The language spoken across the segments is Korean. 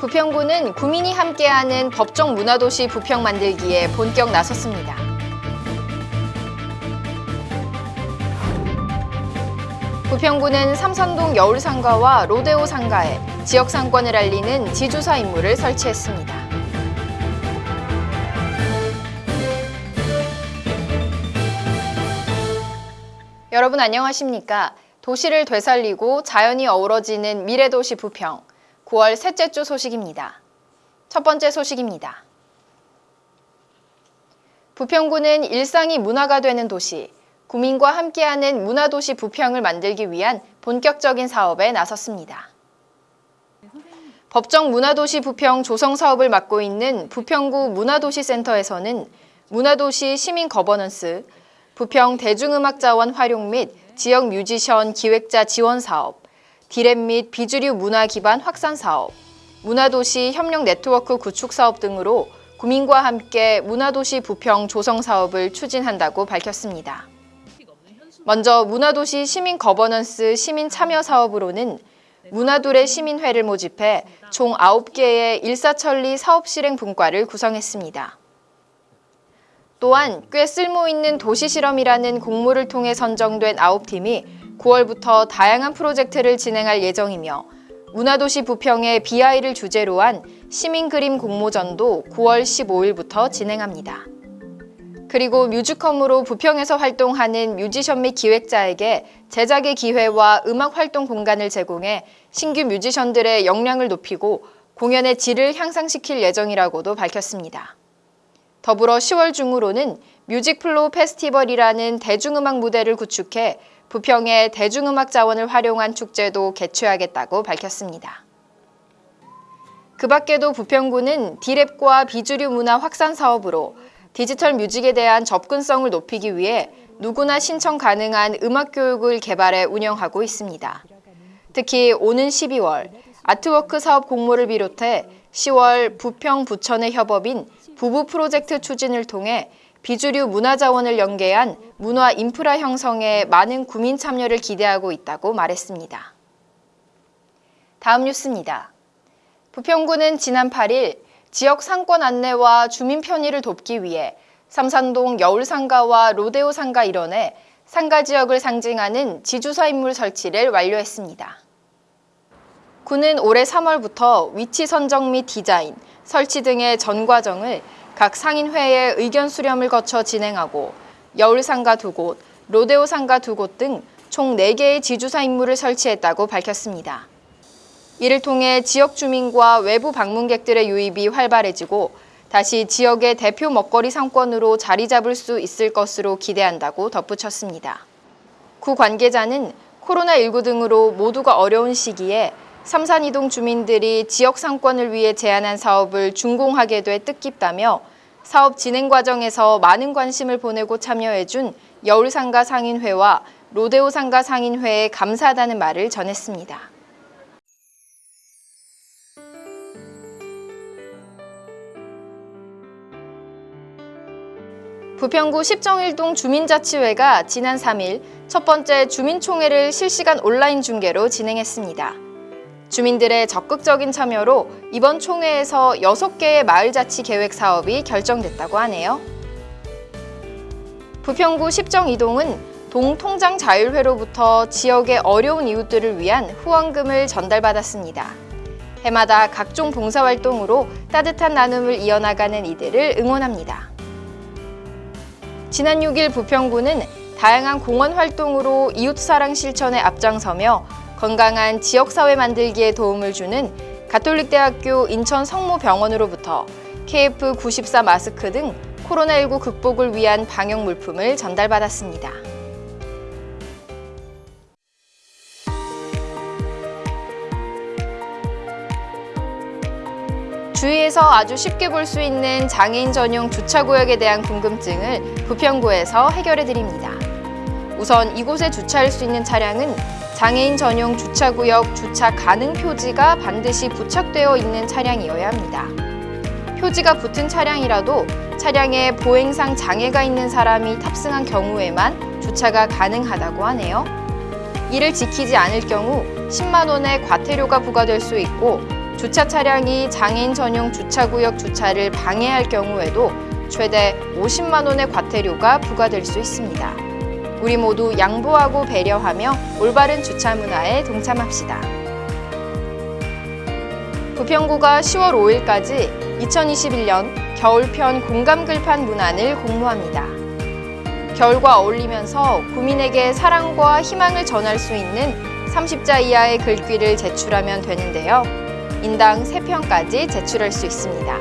부평구는 구민이 함께하는 법정 문화도시 부평 만들기에 본격 나섰습니다. 부평구는 삼산동 여울상가와 로데오 상가에 지역 상권을 알리는 지주사 임무를 설치했습니다. 여러분 안녕하십니까? 도시를 되살리고 자연이 어우러지는 미래도시 부평 9월 셋째 주 소식입니다. 첫 번째 소식입니다. 부평구는 일상이 문화가 되는 도시, 구민과 함께하는 문화도시 부평을 만들기 위한 본격적인 사업에 나섰습니다. 법정 문화도시 부평 조성 사업을 맡고 있는 부평구 문화도시센터에서는 문화도시 시민 거버넌스, 부평 대중음악자원 활용 및 지역 뮤지션 기획자 지원 사업, 디랩 및 비주류 문화 기반 확산 사업, 문화도시 협력 네트워크 구축 사업 등으로 구민과 함께 문화도시 부평 조성 사업을 추진한다고 밝혔습니다. 먼저 문화도시 시민 거버넌스 시민 참여 사업으로는 문화둘의 시민회를 모집해 총 9개의 일사천리 사업 실행 분과를 구성했습니다. 또한 꽤 쓸모있는 도시실험이라는 공모를 통해 선정된 9팀이 9월부터 다양한 프로젝트를 진행할 예정이며 문화도시 부평의 BI를 주제로 한 시민그림 공모전도 9월 15일부터 진행합니다. 그리고 뮤지컴으로 부평에서 활동하는 뮤지션 및 기획자에게 제작의 기회와 음악 활동 공간을 제공해 신규 뮤지션들의 역량을 높이고 공연의 질을 향상시킬 예정이라고도 밝혔습니다. 더불어 10월 중으로는 뮤직플로우 페스티벌이라는 대중음악 무대를 구축해 부평의 대중음악 자원을 활용한 축제도 개최하겠다고 밝혔습니다. 그 밖에도 부평구는 디랩과 비주류 문화 확산 사업으로 디지털 뮤직에 대한 접근성을 높이기 위해 누구나 신청 가능한 음악 교육을 개발해 운영하고 있습니다. 특히 오는 12월 artwork 사업 공모를 비롯해 10월 부평 부천의 협업인 부부 프로젝트 추진을 통해 비주류 문화 자원을 연계한 문화 인프라 형성에 많은 구민 참여를 기대하고 있다고 말했습니다. 다음 뉴스입니다. 부평구는 지난 8일 지역 상권 안내와 주민 편의를 돕기 위해 삼산동 여울상가와 로데오 상가 일원에 상가 지역을 상징하는 지주사 인물 설치를 완료했습니다. 구는 올해 3월부터 위치 선정 및 디자인, 설치 등의 전 과정을 각 상인회의 의견 수렴을 거쳐 진행하고 여울상가 두 곳, 로데오 상가 두 곳 등 총 4개의 지주사 임무를 설치했다고 밝혔습니다. 이를 통해 지역 주민과 외부 방문객들의 유입이 활발해지고 다시 지역의 대표 먹거리 상권으로 자리 잡을 수 있을 것으로 기대한다고 덧붙였습니다. 구 관계자는 코로나19 등으로 모두가 어려운 시기에 삼산이동 주민들이 지역 상권을 위해 제안한 사업을 준공하게 돼 뜻깊다며 사업 진행 과정에서 많은 관심을 보내고 참여해준 여울상가 상인회와 로데오 상가 상인회에 감사하다는 말을 전했습니다. 부평구 십정일동 주민자치회가 지난 3일 첫 번째 주민총회를 실시간 온라인 중계로 진행했습니다. 주민들의 적극적인 참여로 이번 총회에서 6개의 마을자치 계획 사업이 결정됐다고 하네요. 부평구 십정 이동은 동통장 자율회로부터 지역의 어려운 이웃들을 위한 후원금을 전달받았습니다. 해마다 각종 봉사활동으로 따뜻한 나눔을 이어나가는 이들을 응원합니다. 지난 6일 부평구는 다양한 공헌 활동으로 이웃사랑 실천에 앞장서며 건강한 지역사회 만들기에 도움을 주는 가톨릭대학교 인천 성모병원으로부터 KF94 마스크 등 코로나19 극복을 위한 방역 물품을 전달받았습니다. 주위에서 아주 쉽게 볼 수 있는 장애인 전용 주차구역에 대한 궁금증을 부평구에서 해결해드립니다. 우선 이곳에 주차할 수 있는 차량은 장애인 전용 주차구역 주차 가능 표지가 반드시 부착되어 있는 차량이어야 합니다. 표지가 붙은 차량이라도 차량에 보행상 장애가 있는 사람이 탑승한 경우에만 주차가 가능하다고 하네요. 이를 지키지 않을 경우 10만 원의 과태료가 부과될 수 있고 주차 차량이 장애인 전용 주차구역 주차를 방해할 경우에도 최대 50만 원의 과태료가 부과될 수 있습니다. 우리 모두 양보하고 배려하며 올바른 주차 문화에 동참합시다. 부평구가 10월 5일까지 2021년 겨울편 공감 글판 문안을 공모합니다. 겨울과 어울리면서 구민에게 사랑과 희망을 전할 수 있는 30자 이하의 글귀를 제출하면 되는데요. 인당 3편까지 제출할 수 있습니다.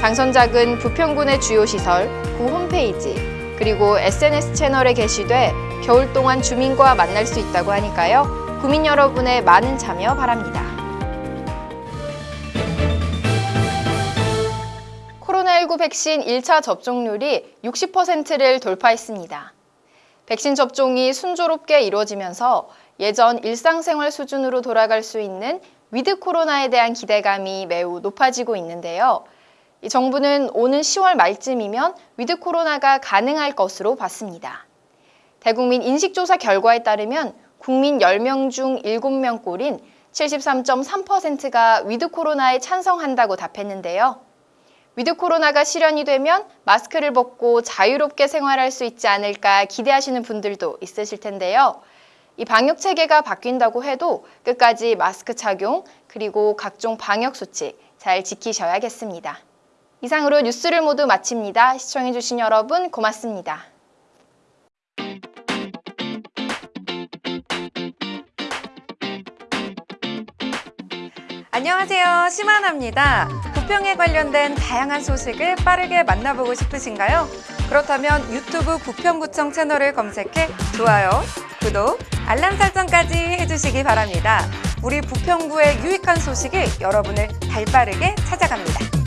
당선작은 부평군의 주요 시설, 구 홈페이지, 그리고 SNS 채널에 게시돼 겨울 동안 주민과 만날 수 있다고 하니까요. 구민 여러분의 많은 참여 바랍니다. 코로나19 백신 1차 접종률이 60%를 돌파했습니다. 백신 접종이 순조롭게 이루어지면서 예전 일상생활 수준으로 돌아갈 수 있는 위드 코로나에 대한 기대감이 매우 높아지고 있는데요. 이 정부는 오는 10월 말쯤이면 위드 코로나가 가능할 것으로 봤습니다. 대국민 인식조사 결과에 따르면 국민 10명 중 7명 꼴인 73.3%가 위드 코로나에 찬성한다고 답했는데요. 위드 코로나가 실현이 되면 마스크를 벗고 자유롭게 생활할 수 있지 않을까 기대하시는 분들도 있으실 텐데요. 이 방역 체계가 바뀐다고 해도 끝까지 마스크 착용 그리고 각종 방역 수칙 잘 지키셔야겠습니다. 이상으로 뉴스를 모두 마칩니다. 시청해주신 여러분 고맙습니다. 안녕하세요. 심하나입니다. 부평에 관련된 다양한 소식을 빠르게 만나보고 싶으신가요? 그렇다면 유튜브 부평구청 채널을 검색해 좋아요, 구독, 알람 설정까지 해주시기 바랍니다. 우리 부평구의 유익한 소식이 여러분을 발빠르게 찾아갑니다.